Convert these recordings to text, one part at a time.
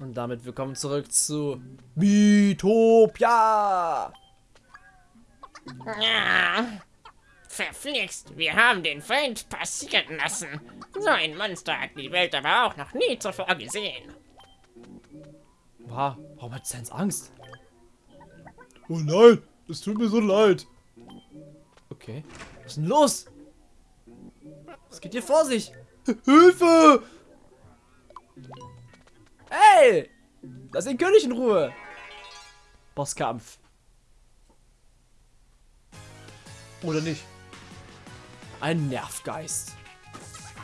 Und damit willkommen zurück zu Miitopia. Ja. Verflixt, wir haben den Feind passieren lassen. So ein Monster hat die Welt aber auch noch nie zuvor gesehen. Wow, warum hat Sans Angst? Oh nein, es tut mir so leid. Okay. Was ist denn los? Was geht hier vor sich? Hilfe! Hey! Lass den König in Ruhe! Bosskampf. Oder nicht? Ein Nervgeist.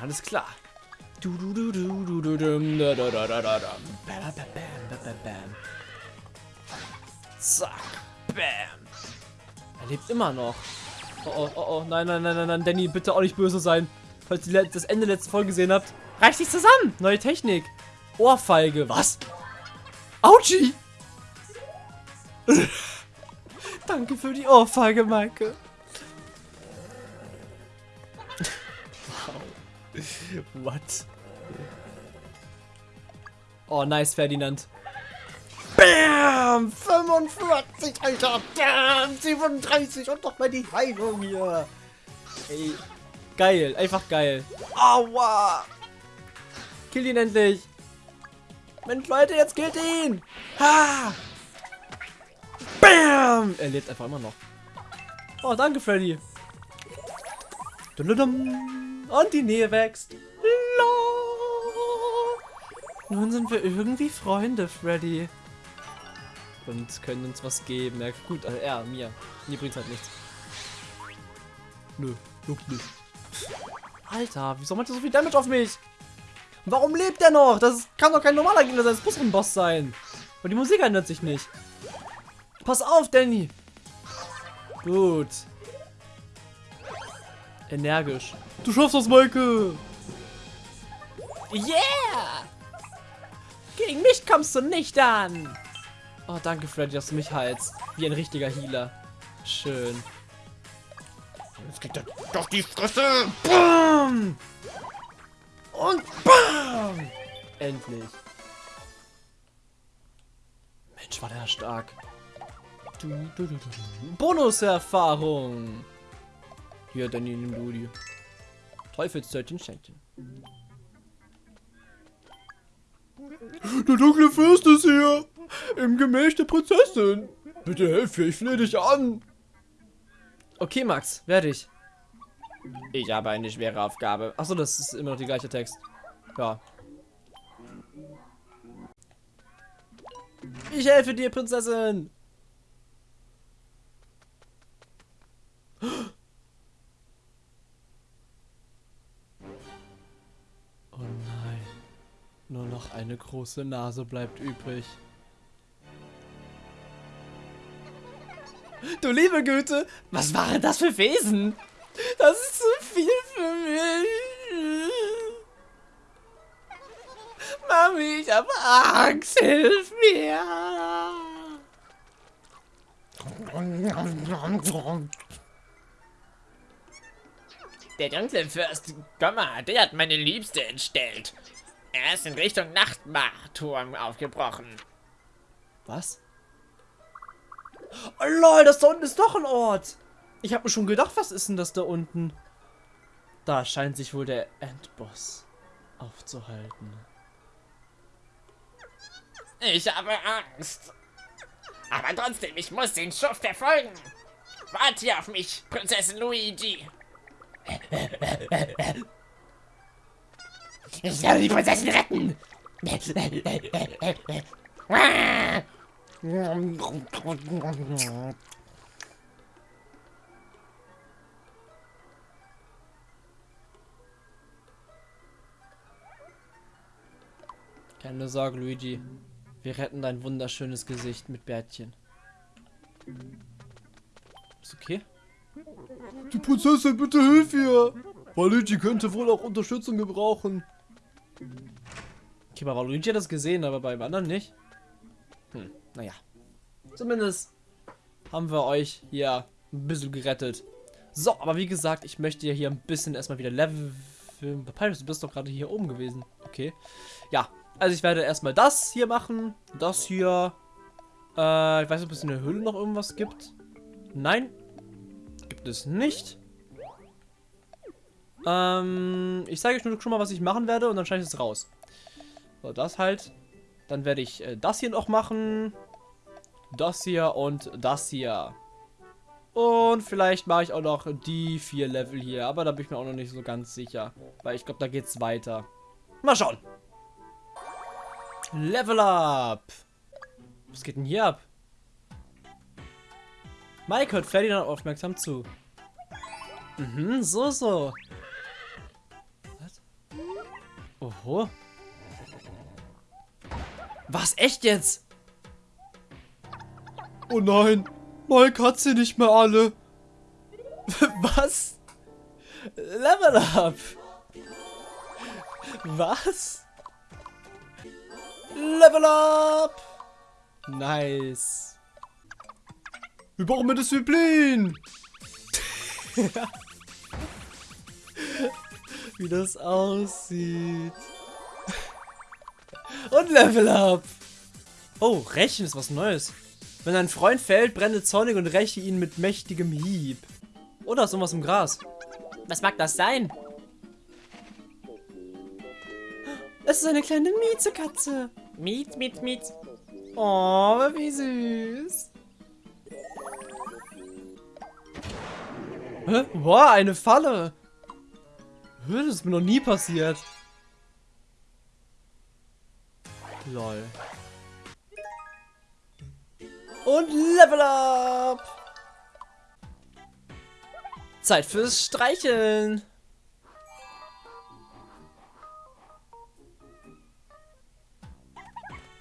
Alles klar. Zack. Bam. Er lebt immer noch. Oh oh oh oh. Nein, nein, nein, nein, nein. Danny, bitte auch nicht böse sein. Falls ihr das Ende letzte Folge gesehen habt. Reicht sich zusammen. Neue Technik. Ohrfeige. Was? Autschi! Danke für die Ohrfeige, Maike. wow. What? Oh, nice, Ferdinand. Bam! 45, Alter! Bam! 37 und noch mal die Heilung hier. Ey, geil. Einfach geil. Aua! Kill ihn endlich! Mensch, Leute, jetzt killt ihn! Ha! Bam! Er lebt einfach immer noch. Oh, danke, Freddy. Und die Nähe wächst. Nun sind wir irgendwie Freunde, Freddy. Und können uns was geben. Ja, gut, also er, mir. Mir bringt halt nichts. Nö, juckt nicht. Alter, wieso macht er so viel Damage auf mich? Warum lebt er noch? Das kann doch kein normaler Gegner sein. Das muss ein Boss sein. Und die Musik ändert sich nicht. Pass auf, Danny. Gut. Energisch. Du schaffst das, Maike! Yeah! Gegen mich kommst du nicht an. Oh, danke, Freddy, dass du mich heilst. Wie ein richtiger Healer. Schön. Jetzt kriegt er doch die Fresse! Bam! Und BAM! Endlich. Mensch, war der stark. Du, du, du, du. Bonuserfahrung. Hier, Danny, nimm du die. Teufelstörtchen Schenkchen. Der dunkle Fürst ist hier! Im Gemächt der Prinzessin! Bitte helf mir, ich flehe dich an! Okay, Max, werde ich. Ich habe eine schwere Aufgabe. Achso, das ist immer noch die gleiche Text. Ja. Ich helfe dir, Prinzessin! Oh nein. Nur noch eine große Nase bleibt übrig. Du liebe Güte, was waren das für Wesen? Das ist zu viel für mich. Mami, ich habe Angst, hilf mir. Der dunkle Fürst Gomma, der hat meine Liebste entstellt. Er ist in Richtung Nachtmarturm aufgebrochen. Was? Oh lol, das da unten ist doch ein Ort. Ich habe mir schon gedacht, was ist denn das da unten? Da scheint sich wohl der Endboss aufzuhalten. Ich habe Angst. Aber trotzdem, ich muss den Schuft verfolgen. Warte hier auf mich, Prinzessin Luigi. Ich werde die Prinzessin retten. Keine Sorge, Luigi. Wir retten dein wunderschönes Gesicht mit Bärtchen. Ist okay? Die Prinzessin, bitte hilf ihr! Waluigi könnte wohl auch Unterstützung gebrauchen. Okay, bei Luigi hat das gesehen, aber beim anderen nicht. Hm, naja. Zumindest haben wir euch hier ein bisschen gerettet. So, aber wie gesagt, ich möchte ja hier ein bisschen erstmal wieder Level... Papyrus, du bist doch gerade hier oben gewesen. Okay. Ja, Also ich werde erstmal das hier machen. Das hier. Äh, ich weiß nicht, ob es in der Höhle noch irgendwas gibt. Nein. Gibt es nicht. Ähm, ich zeige euch nur schon mal, was ich machen werde und dann schneide ich es raus. So, das halt. Dann werde ich äh, das hier noch machen. Das hier und das hier. Und vielleicht mache ich auch noch die vier Level hier. Aber da bin ich mir auch noch nicht so ganz sicher. Weil ich glaube, da geht es weiter. Mal schauen. Level up. Was geht denn hier ab? Mike hört Ferdinand aufmerksam zu. Mhm, so, so. Was? Oho. Was, echt jetzt? Oh nein, Mike hat sie nicht mehr alle. Was? Level up. Was? Level up. Nice. Wir brauchen mehr Disziplin. Wie das aussieht. Und Level up. Oh, Rächen ist was Neues. Wenn ein Freund fällt, brenne zornig und räche ihn mit mächtigem Hieb. Oder irgendwas im Gras. Was mag das sein? Es ist eine kleine Miezekatze. Miet, miet, miet. Oh, wie süß. Hä? Wow, eine Falle. Hä, Das ist mir noch nie passiert. Lol. Und Level up. Zeit fürs Streicheln.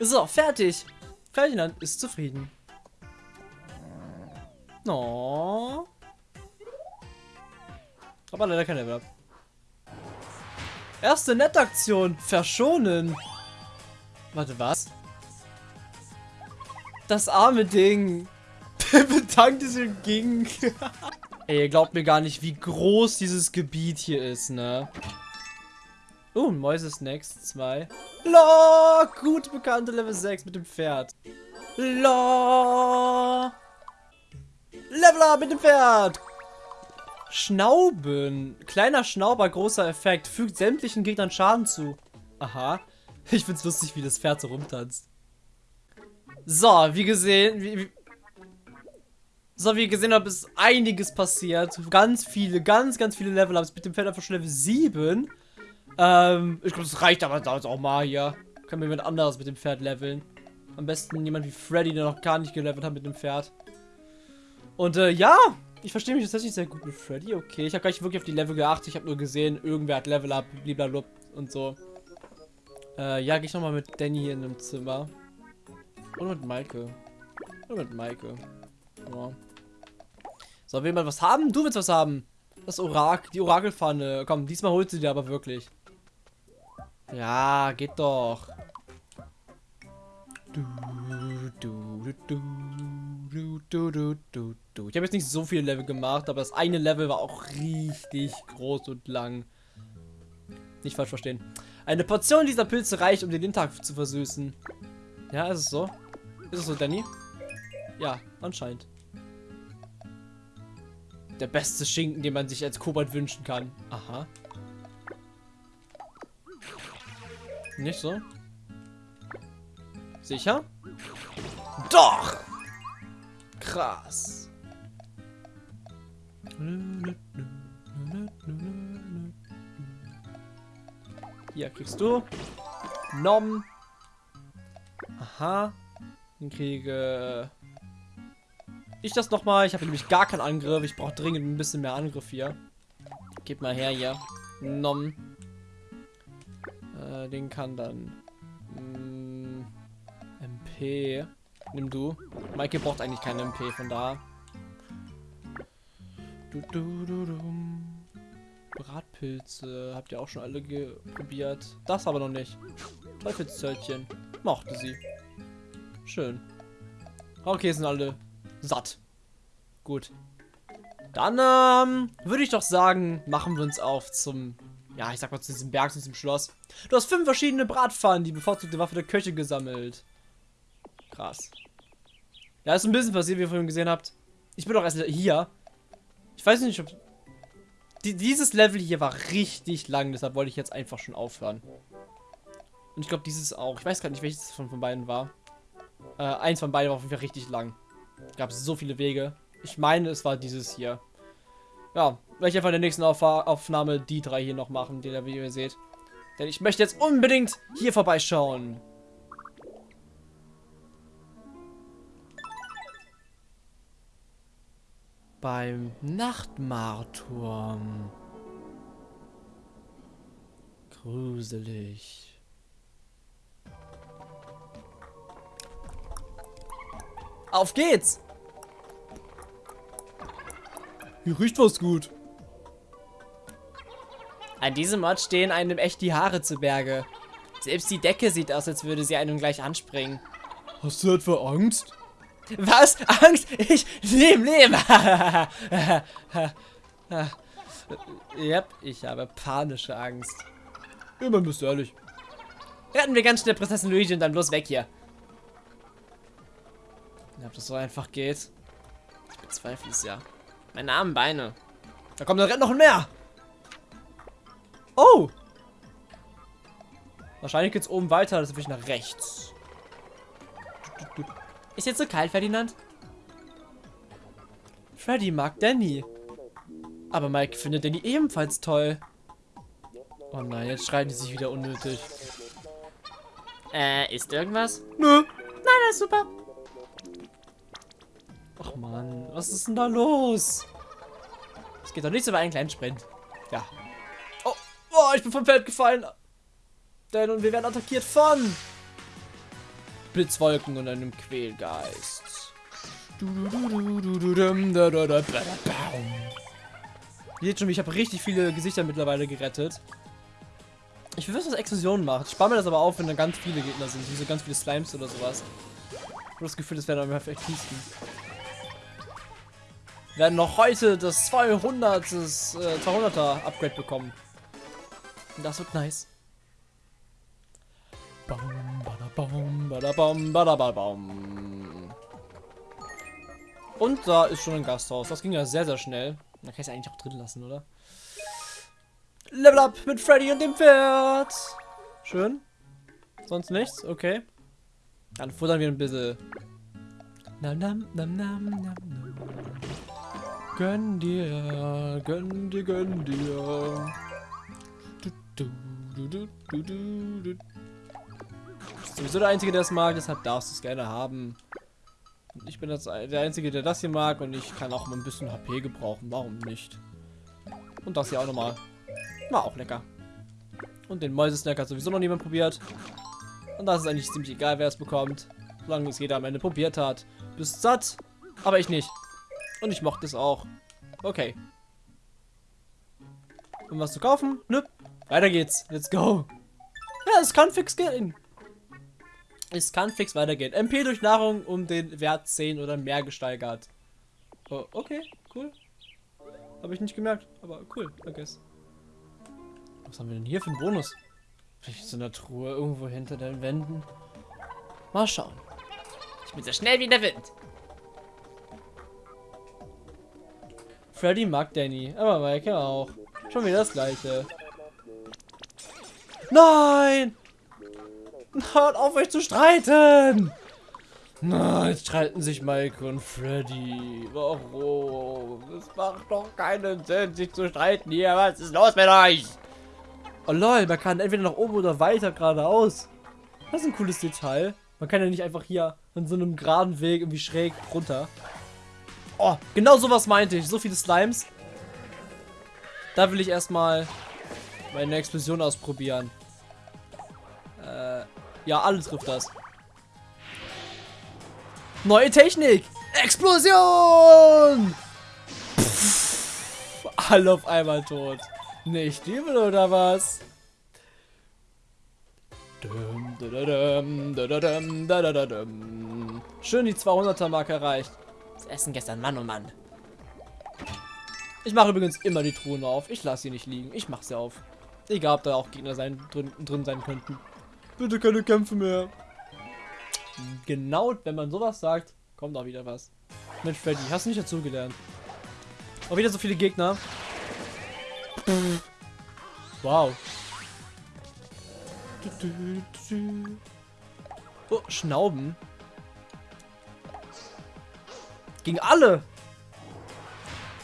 So, fertig. Ferdinand ist zufrieden. No. Aber leider kein Level up. Erste Nettaktion. Verschonen. Warte, was? Das arme Ding. Bedankte sich und ging. Ey, ihr glaubt mir gar nicht, wie groß dieses Gebiet hier ist, ne? Oh, Mäuse-Snacks 2. La, gut bekannte Level 6 mit dem Pferd. La. Level up mit dem Pferd. Schnauben. Kleiner Schnauber, großer Effekt. Fügt sämtlichen Gegnern Schaden zu. Aha. Ich find's lustig, wie das Pferd so rumtanzt. So, wie gesehen, wie, wie so, wie gesehen habt, ist einiges passiert. Ganz viele, ganz, ganz viele Level ups mit dem Pferd einfach schon Level 7. Ähm, ich glaube, das reicht aber damals auch mal hier. Kann mir jemand anderes mit dem Pferd leveln. Am besten jemand wie Freddy, der noch gar nicht gelevelt hat mit dem Pferd. Und äh, ja, ich verstehe mich tatsächlich sehr gut mit Freddy. Okay, ich habe gar nicht wirklich auf die Level geachtet. Ich habe nur gesehen, irgendwer hat Level up, blablabla und so. Äh, ja, gehe ich nochmal mit Danny hier in dem Zimmer. Und mit Maike. Und mit Maike. Ja. So, will man was haben? Du willst was haben. Das Orakel, die Orakelpfanne. Komm, diesmal holt sie dir aber wirklich. Ja, geht doch. Du, du, du, ich habe jetzt nicht so viele Level gemacht, aber das eine Level war auch richtig groß und lang. Nicht falsch verstehen. Eine Portion dieser Pilze reicht, um den Tag zu versüßen. Ja, ist es so? Ist es so, Danny? Ja, anscheinend. Der beste Schinken, den man sich als Kobalt wünschen kann. Aha. Nicht so? Sicher? Doch! Krass. Hier kriegst du. Nom. Aha. Dann kriege ich das nochmal. Ich habe nämlich gar keinen Angriff. Ich brauche dringend ein bisschen mehr Angriff hier. Gib mal her hier. Nom. Den kann dann. Mm, MP. Nimm du. Maike braucht eigentlich keine MP, von da. Du, du, du, du. Bratpilze. Habt ihr auch schon alle probiert? Das aber noch nicht. Teufelszörtchen. Mochte sie. Schön. Okay, sind alle satt. Gut. Dann ähm, würde ich doch sagen, machen wir uns auf zum ja, ich sag mal, zu diesem Berg, zu diesem Schloss. Du hast fünf verschiedene Bratpfannen, die bevorzugte Waffe der Köche gesammelt. Krass. Ja, ist ein bisschen passiert, wie ihr vorhin gesehen habt. Ich bin doch erst hier. Ich weiß nicht, ob... Die, dieses Level hier war richtig lang, deshalb wollte ich jetzt einfach schon aufhören. Und ich glaube, dieses auch. Ich weiß gar nicht, welches von, von beiden war. Äh, eins von beiden war auf jeden Fall richtig lang. Gab es so viele Wege. Ich meine, es war dieses hier. Ja, werde ich einfach in der nächsten Auf Aufnahme die drei hier noch machen, die ihr, wie ihr seht. Denn ich möchte jetzt unbedingt hier vorbeischauen. Beim Nachtmarturm. Gruselig. Auf geht's! Hier riecht was gut. An diesem Ort stehen einem echt die Haare zu Berge. Selbst die Decke sieht aus, als würde sie einem gleich anspringen. Hast du etwa Angst? Was? Angst? Ich lebe, lebe. yep, ich habe panische Angst. Immer bist du ehrlich. Retten wir ganz schnell Prinzessin Luigi und dann bloß weg hier. Ob das so einfach geht? Ich bezweifle es ja. Meine armen Beine. Da kommt, da rennt noch mehr. Oh! Wahrscheinlich geht's oben weiter, das will ich nach rechts. Ist jetzt so kalt, Ferdinand? Freddy mag Danny. Aber Mike findet Danny ebenfalls toll. Oh nein, jetzt schreien die sich wieder unnötig. Äh, ist irgendwas? Nö. Nein, das ist super. Was ist denn da los? Es geht doch nicht so über einen kleinen Sprint. Ja. Oh, oh, ich bin vom Feld gefallen. Denn und wir werden attackiert von Blitzwolken und einem Quälgeist. Seht schon, ich habe richtig viele Gesichter mittlerweile gerettet. Ich will wissen, was Explosionen macht. Ich spare mir das aber auf, wenn da ganz viele Gegner sind. Wie so ganz viele Slimes oder sowas. Ich habe das Gefühl, das wäre einfach effektivsten werden noch heute das 200, das, äh, 200er Upgrade bekommen. Das wird nice. Bam, badabam, badabam, badabam. Und da ist schon ein Gasthaus. Das ging ja sehr, sehr schnell. Da kann ich es eigentlich auch drin lassen, oder? Level up mit Freddy und dem Pferd. Schön. Sonst nichts? Okay. Dann futtern wir ein bisschen. Nam, nam, nam, nam, nam, nam. Gönn dir, gönn dir, gönn dir. Du, du, du, du, du, sowieso der Einzige, der es mag, deshalb darfst du es gerne haben. Ich bin das, der Einzige, der das hier mag und ich kann auch mal ein bisschen HP gebrauchen. Warum nicht? Und das hier auch nochmal. War auch lecker. Und den Mäusesnack hat sowieso noch niemand probiert. Und das ist eigentlich ziemlich egal, wer es bekommt. Solange es jeder am Ende probiert hat. Bist satt, aber ich nicht. Und ich mochte es auch. Okay. Um was zu kaufen? Nö. Weiter geht's. Let's go. Ja, es kann fix gehen. Es kann fix weitergehen. MP durch Nahrung um den Wert 10 oder mehr gesteigert. Oh, okay, cool. Habe ich nicht gemerkt, aber cool, I guess. Was haben wir denn hier für einen Bonus? Vielleicht so eine Truhe irgendwo hinter den Wänden. Mal schauen. Ich bin so schnell wie der Wind. Freddy mag Danny, aber Mike auch. Schon wieder das gleiche. Nein! Hört auf euch zu streiten! Na, jetzt streiten sich Mike und Freddy. Warum? Es macht doch keinen Sinn, sich zu streiten hier. Was ist los mit euch? Oh lol, man kann entweder nach oben oder weiter geradeaus. Das ist ein cooles Detail. Man kann ja nicht einfach hier an so einem geraden Weg irgendwie schräg runter. Oh, genau sowas meinte ich. So viele Slimes. Da will ich erstmal meine Explosion ausprobieren. Äh, ja, alles trifft das. Neue Technik! Explosion! Pff, alle auf einmal tot. Nicht übel oder was? Schön die 200er Marke erreicht. Essen gestern, Mann und oh Mann. Ich mache übrigens immer die Truhen auf. Ich lasse sie nicht liegen. Ich mache sie auf. Egal, ob da auch Gegner sein, drin, drin sein könnten. Bitte keine Kämpfe mehr. Genau, wenn man sowas sagt, kommt auch wieder was. Mensch, Freddy, hast du nicht dazugelernt? Auch wieder so viele Gegner. Wow. Oh, Schnauben. Gegen alle.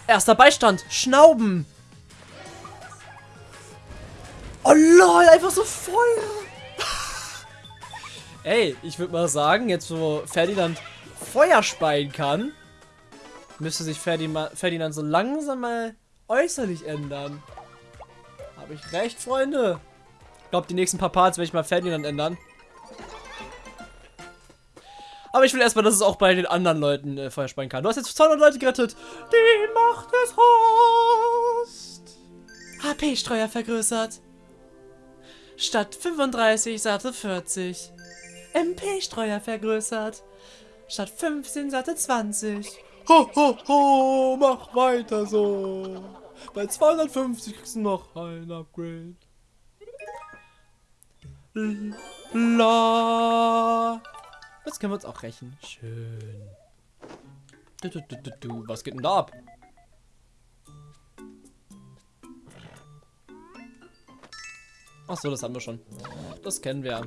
Erster Beistand. Schnauben. Oh lol, einfach so Feuer. Ey, ich würde mal sagen, jetzt wo Ferdinand Feuer speien kann, müsste sich Ferdinand, so langsam mal äußerlich ändern. Habe ich recht, Freunde? Ich glaube, die nächsten paar Parts werde ich mal Ferdinand ändern. Aber ich will erstmal, dass es auch bei den anderen Leuten äh, Feuer speien kann. Du hast jetzt 200 Leute gerettet. Die Macht des Host. HP-Streuer vergrößert. Statt 35 satte 40. MP-Streuer vergrößert. Statt 15 satte 20. Ho, ho, ho, mach weiter so. Bei 250 kriegst du noch ein Upgrade. La. Jetzt können wir uns auch rächen. Schön. Du, du, du, du, du. Was geht denn da ab? Ach so, das haben wir schon. Das kennen wir.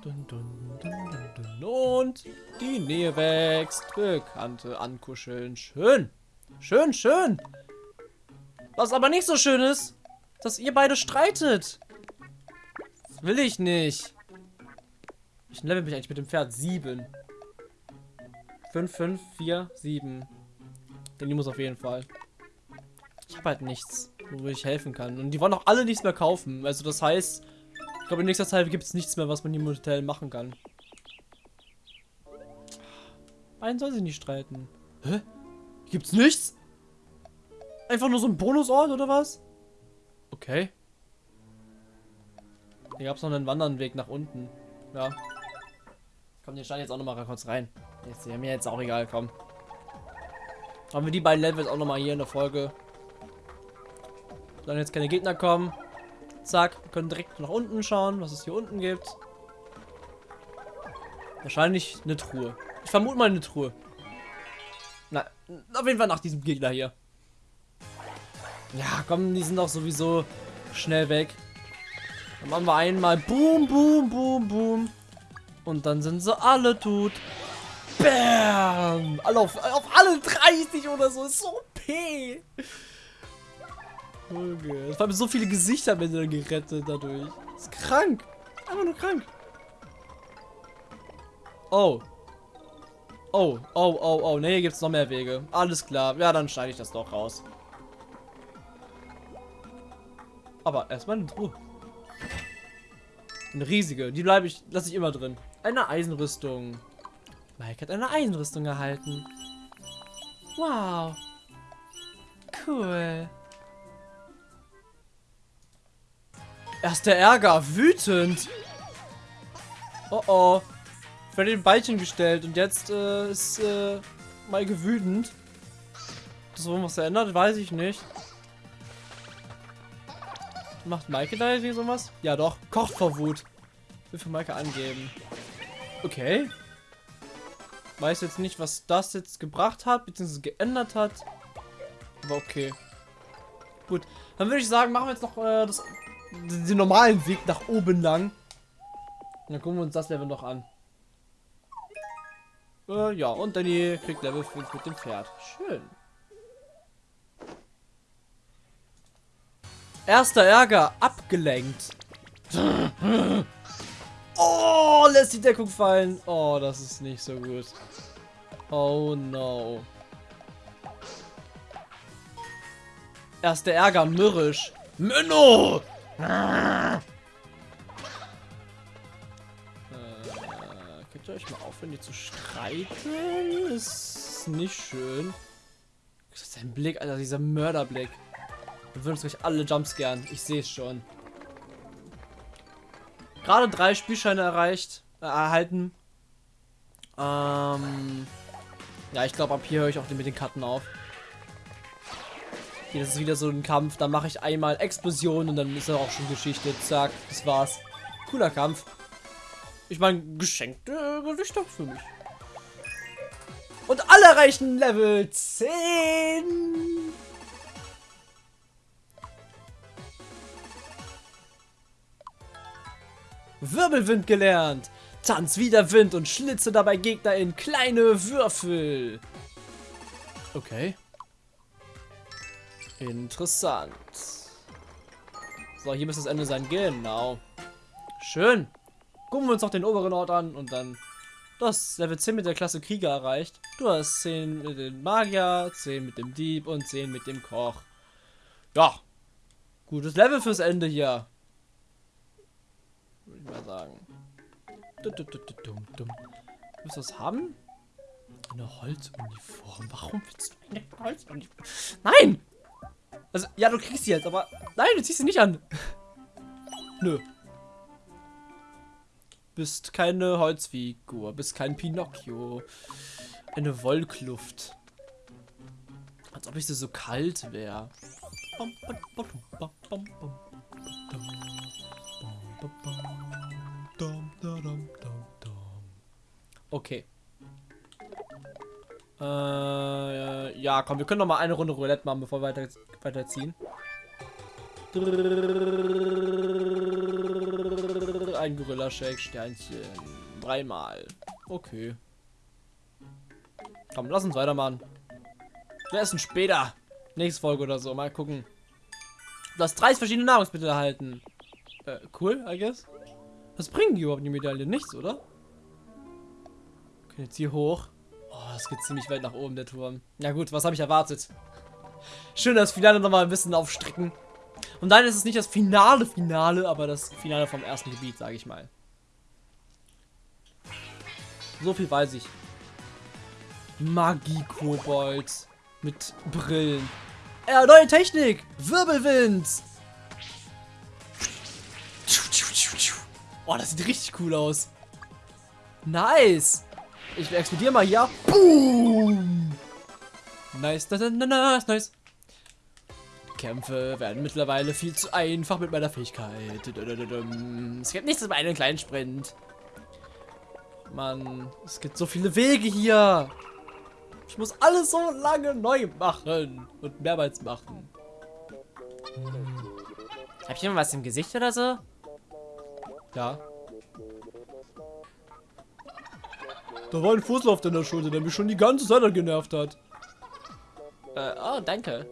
Dun, dun, dun, Und die Nähe wächst. Bekannte ankuscheln. Schön. Schön, schön. Was aber nicht so schön ist, dass ihr beide streitet. Das will ich nicht. Ich level mich eigentlich mit dem Pferd. 7. 5, 5, 4, 7. Denn die muss auf jeden Fall. Ich habe halt nichts, wo ich helfen kann. Und die wollen auch alle nichts mehr kaufen. Also das heißt, ich glaube in nächster Zeit gibt es nichts mehr, was man im Hotel machen kann. Einen soll sich nicht streiten. Hä? Gibt's nichts? Einfach nur so ein Bonusort oder was? Okay. Hier gab es noch einen Wandernweg nach unten. Ja. Komm, den stand jetzt auch noch mal kurz rein. Ist ja mir jetzt auch egal, komm. Haben wir die beiden Levels auch noch mal hier in der Folge. Solange jetzt keine Gegner kommen. Zack, wir können direkt nach unten schauen, was es hier unten gibt. Wahrscheinlich eine Truhe. Ich vermute mal eine Truhe. Na, auf jeden Fall nach diesem Gegner hier. Ja, komm, die sind doch sowieso schnell weg. Dann machen wir einmal Boom, Boom, Boom, Boom. Und dann sind sie alle tot. Bam! Alle auf, auf alle 30 oder so. Ist so OP. Okay. Es haben so viele Gesichter Ende gerettet dadurch. ist krank. Einfach nur krank. Oh. Oh, oh, oh, oh. Ne, hier gibt es noch mehr Wege. Alles klar. Ja, dann schneide ich das doch raus. Aber erstmal eine Truhe. Eine riesige. Die bleibe ich, lasse ich immer drin. Eine Eisenrüstung. Mike hat eine Eisenrüstung erhalten. Wow. Cool. Erster Ärger. Wütend. Oh oh. Ich werde den Ballchen gestellt und jetzt äh, ist äh, Maike wütend. Das warum was verändert, weiß ich nicht. Macht Maike da irgendwie sowas? Ja doch. Kocht vor Wut. Will für Maike angeben. Okay. Weiß jetzt nicht, was das jetzt gebracht hat, beziehungsweise geändert hat. Aber okay. Gut. Dann würde ich sagen, machen wir jetzt noch äh, das, den normalen Weg nach oben lang. Und dann gucken wir uns das Level noch an. Äh, ja, und Danny kriegt Level 5 mit dem Pferd. Schön. Erster Ärger, abgelenkt. Oh, lässt die Deckung fallen. Oh, das ist nicht so gut. Oh no. Erster Ärger, mürrisch. Menno! Äh, könnt ihr euch mal aufhören, die zu streiten? Ist nicht schön. Das ist ein Blick, Alter, dieser Mörderblick. Wir würden uns gleich alle Jumpscaren. Ich sehe es schon. Gerade drei Spielscheine erreicht, äh, erhalten. Ähm, ja, ich glaube, ab hier höre ich auch mit den Karten auf. Hier, das ist wieder so ein Kampf. Da mache ich einmal Explosion und dann ist er auch schon Geschichte. Zack, das war's. Cooler Kampf. Ich meine, geschenkte Gewichte für mich. Und alle erreichen Level 10. Wirbelwind gelernt. Tanz wie der Wind und schlitze dabei Gegner in kleine Würfel. Okay. Interessant. So, hier müsste das Ende sein. Genau. Schön. Gucken wir uns noch den oberen Ort an und dann... Du hast Level 10 mit der Klasse Krieger erreicht. Du hast 10 mit dem Magier, 10 mit dem Dieb und 10 mit dem Koch. Ja. Gutes Level fürs Ende hier. Würde ich mal sagen. Willst du was haben? Eine Holzuniform. Warum willst du eine Holzuniform? Nein! Also, ja, du kriegst sie jetzt, aber... Nein, du ziehst sie nicht an. Nö. Bist keine Holzfigur. Bist kein Pinocchio. Eine Wollkluft. Als ob ich sie so kalt wäre. Okay. Äh, ja, komm, wir können noch mal eine Runde Roulette machen, bevor wir weiter, weiterziehen. Ein Gorilla-Shake, Sternchen. Dreimal. Okay. Komm, lass uns weitermachen. Wir essen später. Nächste Folge oder so. Mal gucken. Du hast 30 verschiedene Nahrungsmittel erhalten. Äh, cool, I guess. Was bringen die überhaupt die Medaille? Nichts, oder? Okay, jetzt hier hoch. Oh, es geht ziemlich weit nach oben, der Turm. Ja gut, was habe ich erwartet? Schön, das Finale nochmal ein bisschen aufstrecken. Und dann ist es nicht das finale Finale, aber das Finale vom ersten Gebiet, sage ich mal. So viel weiß ich. Magie-Kobold. Mit Brillen. Ja, neue Technik. Wirbelwind. Oh, das sieht richtig cool aus. Nice. Ich explodiere mal hier. Boom. Nice, nice, nice, nice. Kämpfe werden mittlerweile viel zu einfach mit meiner Fähigkeit. Es gibt nichts über einen kleinen Sprint. Mann, es gibt so viele Wege hier. Ich muss alles so lange neu machen und mehrmals machen. Hm. Hab ich immer was im Gesicht oder so? Ja. Da war ein Fussel auf deiner Schulter, der mich schon die ganze Zeit genervt hat. Äh, oh, danke.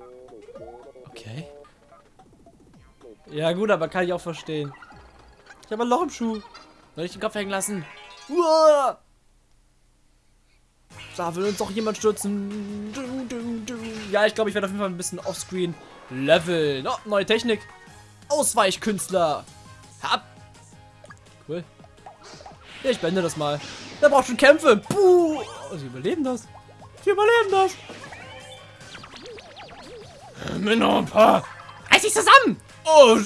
Okay. Ja gut, aber kann ich auch verstehen. Ich habe ein Loch im Schuh. Soll ich den Kopf hängen lassen? Uah! Da will uns doch jemand stürzen. Du, du, du. Ja, ich glaube, ich werde auf jeden Fall ein bisschen offscreen leveln. Oh, neue Technik. Ausweichkünstler. Hab. Ich beende das mal. Der braucht schon Kämpfe. Puh. Oh, sie überleben das. Sie überleben das. Minoppa. Reiß dich zusammen. Oh.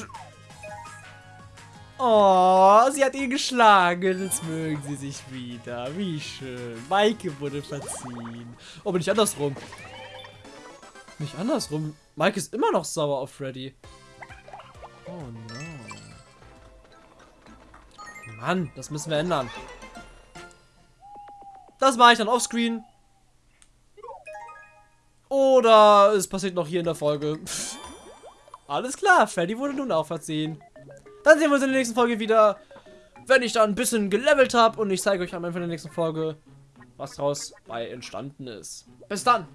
Oh, sie hat ihn geschlagen. Jetzt mögen sie sich wieder. Wie schön. Maike wurde verziehen. Oh, bin ich andersrum. Nicht andersrum. Mike ist immer noch sauer auf Freddy. Oh no. Mann, das müssen wir ändern. Das mache ich dann offscreen. Oder es passiert noch hier in der Folge. Alles klar, Freddy wurde nun auch verziehen. Dann sehen wir uns in der nächsten Folge wieder, wenn ich da ein bisschen gelevelt habe und ich zeige euch am Ende der nächsten Folge, was daraus bei entstanden ist. Bis dann!